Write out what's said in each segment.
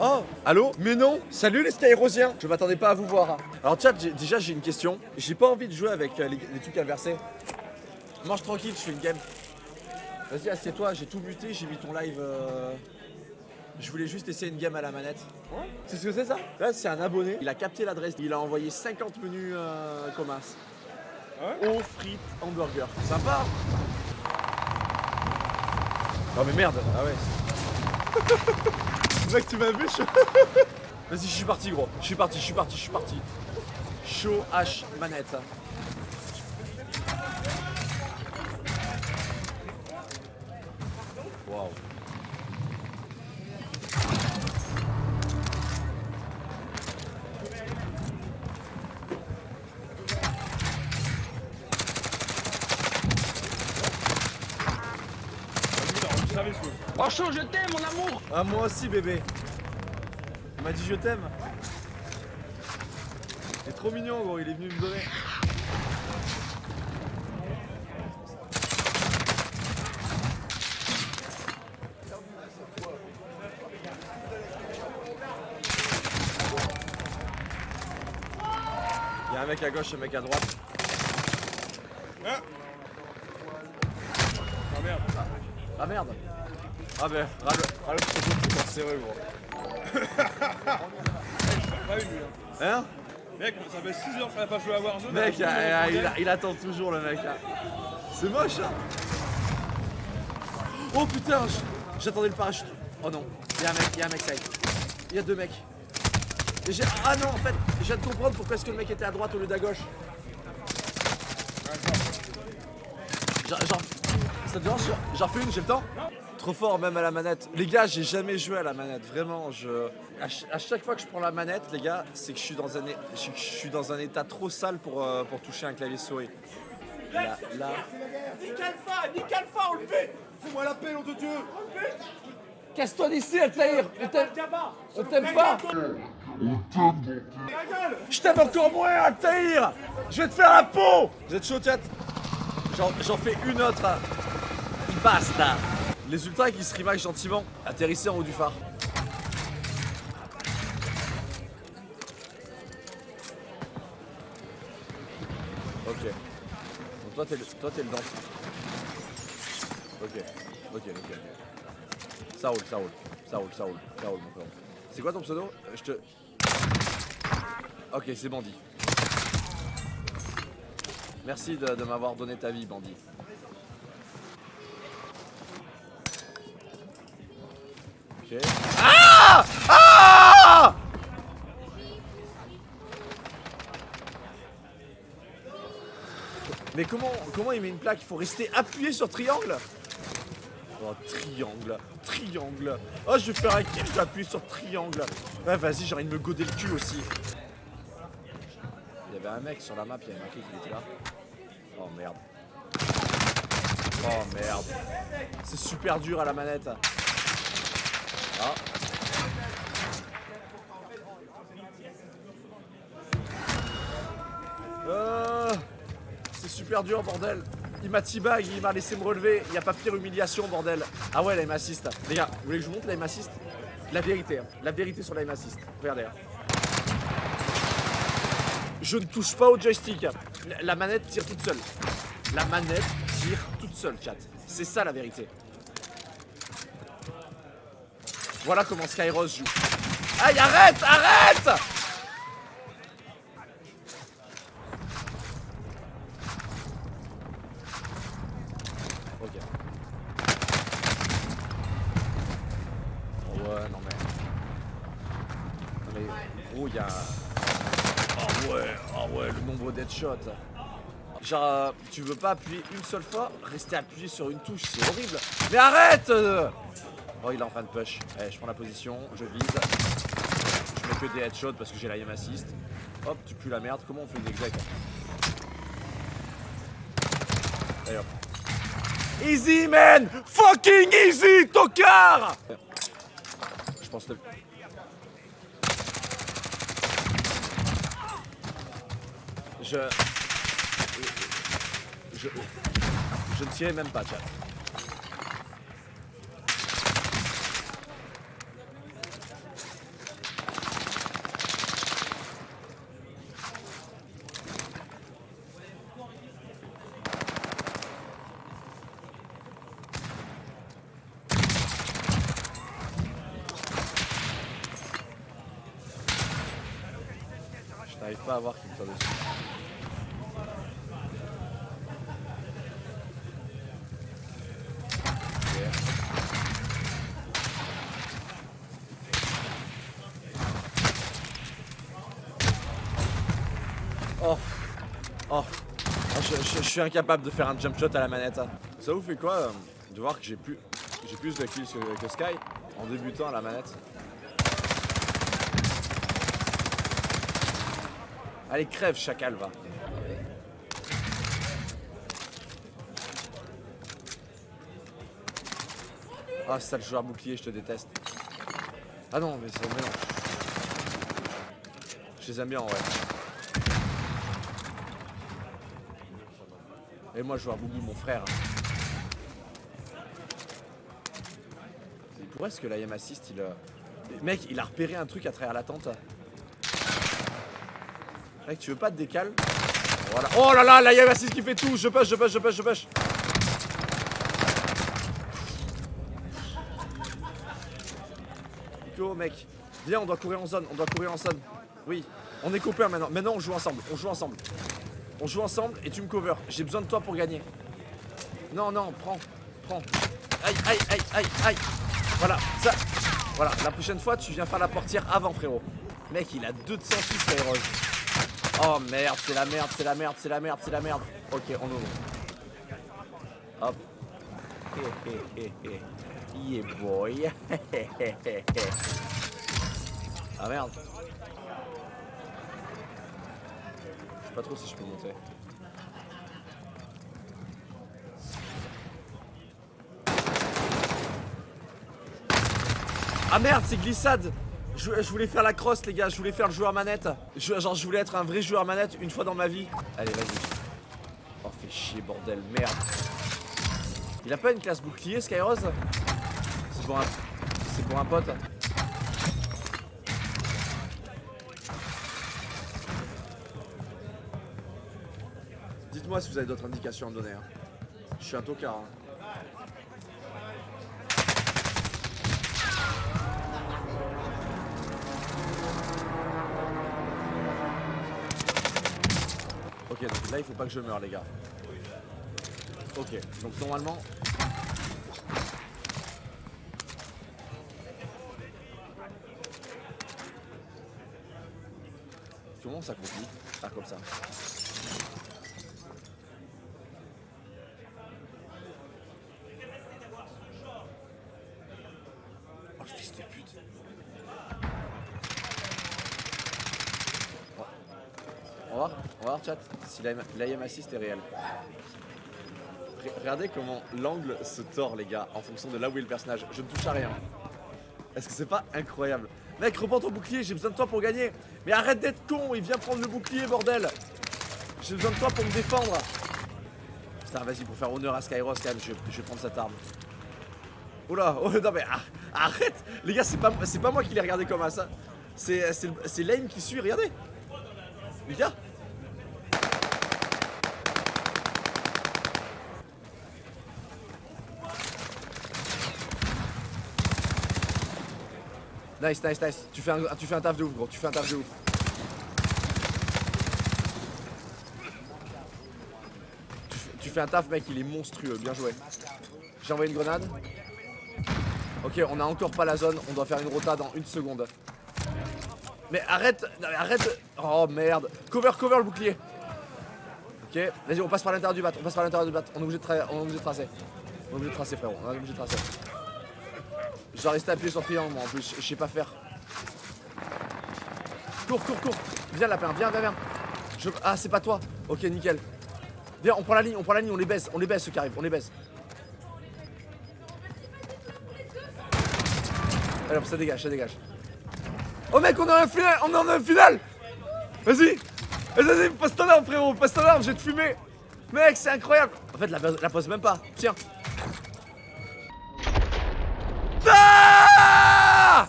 Oh, allô? Mais non Salut les Skyrosiens Je m'attendais pas à vous voir. hein. Alors chat, j'ai- déjà j'ai une question. J'ai pas envie de jouer avec euh, les, les trucs inversés. Mange tranquille, je fais une game. Vas-y, assieds-toi, j'ai tout muté, j'ai mis ton live... euh, Je voulais juste essayer une game à la manette. C'est ce que c'est ça? Là, c'est un abonné. Il a capté l'adresse. Il a envoyé 50 menus euh, commerce. Eau, frites, hamburger. Sympa Oh mais merde Ah ouais. Mec, tu m'as vu Vas-y, je suis parti, gros. Je suis parti, je suis parti, je suis parti. Show H manette. Waouh. Je t'aime, mon amour Ah, moi aussi, bébé. Il m'a dit je t'aime. Il est trop mignon, gros. Il est venu me donner. Il y a un mec à gauche un mec à droite. Ah merde. Ah merde Ah ben, râle, râle le photo de cancéreux gros. Pas lui. hein? Hein Mec, ça fait 6 heures qu'on a pas joué à Warzone. Mec, a joué il, à il attend toujours le mec là. C'est moche hein? Oh putain J'attendais le parachute. Oh non, il y a un mec, il y a un mec ça y est. Il y a deux mecs. Et ah non en fait, je viens de comprendre pourquoi est-ce que le mec était à droite au lieu d'à gauche. Genre, ça te dérange J'en- J'en fais une, j'ai le temps? Trop fort même à la manette. Les gars, j'ai jamais joué à la manette. Vraiment, je. À, ch- à chaque fois que je prends la manette, les gars, c'est que je suis dans un, é- je, suis- je suis dans un état trop sale pour, euh, pour toucher un clavier souris. Là, là. Nique Alpha, Alpha, on le fait Fais-moi la paix, nom de Dieu Casse-toi d'ici, Altaïr On t'aime Gaba on t'aime pas Je t'aime encore moins, Altaïr Je vais te faire la peau Vous êtes chaud, chat J'en fais une autre. Basta Les ultras qui se rematch gentiment, atterrissez en haut du phare. Ok. Donc toi t'es le, toi, le dent. Ok. Ok, ok, ok. Ça roule, ça roule. Ça roule, ça roule. Ça roule, mon frère. C'est quoi ton pseudo? Euh, Je te... Ok, c'est Bandit. Merci de, de m'avoir donné ta vie, Bandit. Ok. Ah Ah Mais comment, comment il met une plaque? Il faut rester appuyé sur triangle? Oh, triangle, triangle. Oh, je vais faire un kill, je vais appuyer sur triangle? Ouais, vas-y, j'ai envie de me goder le cul aussi. Il y avait un mec sur la map, il y avait marqué qu'il était là. Oh merde. Oh merde. C'est super dur à la manette. Ah. Euh, c'est super dur, bordel. Il m'a teabag, il m'a laissé me relever. Il n'y a pas pire humiliation, bordel. Ah ouais, la aim assist. Les gars, vous voulez que je vous montre la aim assist? La vérité, hein. la vérité sur la aim assist. Regardez. hein. Je ne touche pas au joystick. La manette tire toute seule. La manette tire toute seule, chat. C'est ça la vérité. Voilà comment Skyros joue. Aïe, arrête, arrête Ok. Ouais, non mais... Non mais, gros, il y a... Oh ouais, oh ouais, le nombre d'headshots. Genre, euh, tu veux pas appuyer une seule fois, rester appuyé sur une touche, c'est horrible. Mais arrête euh Oh, il est en train de push. Allez, je prends la position, je vise. Je mets que des headshots parce que j'ai la aim assist. Hop, tu pues la merde. Comment on fait une exec Allez hop. Easy man Fucking easy, tocard Je pense que... Je... Je... Je ne tirais même pas, chat. J'arrive pas à voir qui me tire dessus. Oh. Oh. Ah, je, je- je suis incapable de faire un jump shot à la manette. Ça vous fait quoi euh, de voir que j'ai plus, plus de kills que, que Sky en débutant à la manette? Allez, crève, chacal, va. Ah, sale joueur bouclier, je te déteste. Ah non, mais c'est mais non. Je les aime bien en vrai. Et moi, joueur Boubou, mon frère. Il pourrait ce que l'IM assist, il. euh, Mec, il a repéré un truc à travers la tente. Mec, tu veux pas te décaler. Oh là là, l'IM assist qui fait tout. Je push, je push, je push, je push. Nico, mec. Viens, on doit courir en zone. On doit courir en zone. Oui. On est copains maintenant. Maintenant, on joue ensemble. On joue ensemble. On joue ensemble et tu me cover. J'ai besoin de toi pour gagner. Non, non, prends. Prends. Aïe, aïe, aïe, aïe, aïe. Voilà, ça. Voilà, la prochaine fois, tu viens faire la portière avant, frérot. Mec, il a 206 Skyros. Oh merde, c'est la merde, c'est la merde, c'est la merde, c'est la merde. Ok, on ouvre. Hop. Hé, hé, hé. Yeah, boy. ah merde. Je sais pas trop si je peux monter. Ah merde, c'est glissade je, voulais faire la crosse les gars, je voulais faire le joueur manette. Genre je voulais être un vrai joueur manette une fois dans ma vie. Allez vas-y. Oh fais chier bordel, merde. Il a pas une classe bouclier Skyrose C'est pour un. Pour un pote. Dites-moi si vous avez d'autres indications à me donner. hein. Je suis un tocard. hein. Ok, donc là il faut pas que je meure les gars. Ok, donc normalement... Comment ça continue Ah comme ça? On va voir, on va voir chat si l'IM assist est réel. Re- Regardez comment l'angle se tord les gars en fonction de là où est le personnage. Je ne touche à rien. Est-ce que c'est pas incroyable? Mec, reprends ton bouclier, j'ai besoin de toi pour gagner. Mais arrête d'être con, il vient prendre le bouclier, bordel. J'ai besoin de toi pour me défendre. Putain, vas-y, pour faire honneur à Skyros, quand même, je, vais prendre cette arme. Oula, oh non mais ar- arrête Les gars, c'est pas, pas moi qui l'ai regardé comme ça. C'est c'est Lame qui suit, regardez. Nice, nice, nice. Tu fais, un, tu fais un taf de ouf, gros. Tu fais un taf de ouf. Tu fais, tu fais un taf, mec. Il est monstrueux. Bien joué. J'ai envoyé une grenade. Ok, on a encore pas la zone. On doit faire une rota dans une seconde. Mais arrête, non, mais arrête. Oh merde. Cover, cover le bouclier. Ok, vas-y, on passe par l'intérieur du bat. On passe par l'intérieur du bat. On est obligé de, est tracer. On est obligé de tracer, frérot. On est obligé de tracer. Je dois rester appuyé sur triangle, moi en plus. Je sais pas faire. Cours, cours, cours. Viens, lapin. Viens, viens, viens. Je... Ah, c'est pas toi. Ok, nickel. Viens, on prend la ligne, on prend la ligne, on les baisse. On les baisse ceux qui arrivent. On les baisse. Alors, ça dégage, ça dégage. Oh mec, on est en finale, on est en finale. Vas-y. Vas-y, passe ton arme frérot, passe ton arme, je vais te fumer Mec, c'est incroyable. En fait, la, la pose même pas, tiens. Ah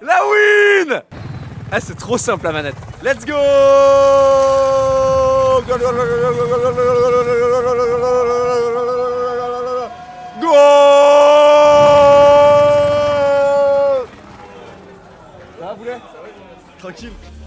La win Ah, c'est trop simple la manette. Let's go Go